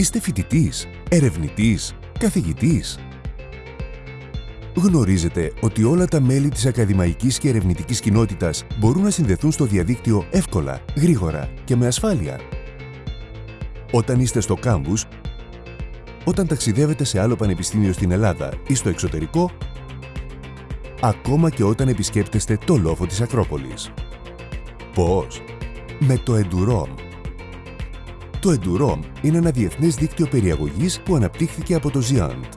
Είστε φοιτητής, ερευνητής, καθηγητής. Γνωρίζετε ότι όλα τα μέλη της ακαδημαϊκής και ερευνητικής κοινότητας μπορούν να συνδεθούν στο διαδίκτυο εύκολα, γρήγορα και με ασφάλεια. Όταν είστε στο κάμπους, όταν ταξιδεύετε σε άλλο πανεπιστήμιο στην Ελλάδα ή στο εξωτερικό, ακόμα και όταν επισκέπτεστε το λόφο της Ακρόπολης. Πώς; Με το Endurom. Το Endurom είναι ένα διεθνές δίκτυο περιαγωγής που αναπτύχθηκε από το Ziant.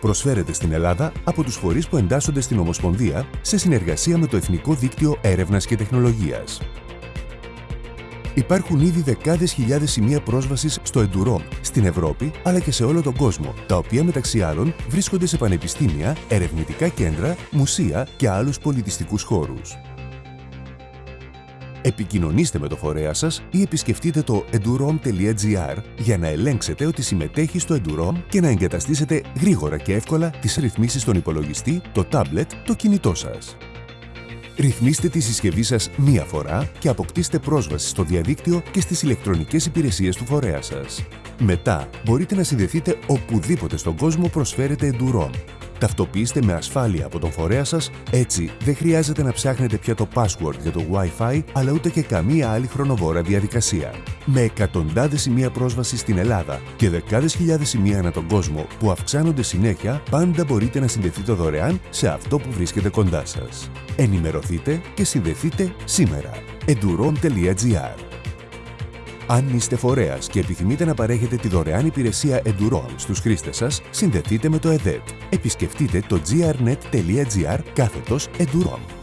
Προσφέρεται στην Ελλάδα από τους φορείς που εντάσσονται στην Ομοσπονδία σε συνεργασία με το Εθνικό Δίκτυο Έρευνας και Τεχνολογίας. Υπάρχουν ήδη δεκάδες χιλιάδες σημεία πρόσβασης στο Endurom στην Ευρώπη αλλά και σε όλο τον κόσμο, τα οποία μεταξύ άλλων βρίσκονται σε πανεπιστήμια, ερευνητικά κέντρα, μουσεία και άλλους πολιτιστικούς χώρους. Επικοινωνήστε με το φορέα σας ή επισκεφτείτε το endurom.gr για να ελέγξετε ότι συμμετέχει στο Endurom και να εγκαταστήσετε γρήγορα και εύκολα τις ρυθμίσεις στον υπολογιστή, το τάμπλετ, το κινητό σας. Ρυθμίστε τη συσκευή σας μία φορά και αποκτήστε πρόσβαση στο διαδίκτυο και στις ηλεκτρονικές υπηρεσίες του φορέα σας. Μετά, μπορείτε να συνδεθείτε οπουδήποτε στον κόσμο προσφέρετε Endurom. Ταυτοποιήστε με ασφάλεια από τον φορέα σας, έτσι δεν χρειάζεται να ψάχνετε πια το password για το Wi-Fi, αλλά ούτε και καμία άλλη χρονοβόρα διαδικασία. Με εκατοντάδες σημεία πρόσβαση στην Ελλάδα και δεκάδες χιλιάδες σημεία ανά τον κόσμο που αυξάνονται συνέχεια, πάντα μπορείτε να συνδεθείτε δωρεάν σε αυτό που βρίσκεται κοντά σας. Ενημερωθείτε και συνδεθείτε σήμερα. endurom.gr αν είστε φορέας και επιθυμείτε να παρέχετε τη δωρεάν υπηρεσία Enduron στους χρήστες σας, συνδεθείτε με το ΕΔΕΤ. Επισκεφτείτε το grnet.gr κάθετος Enduron.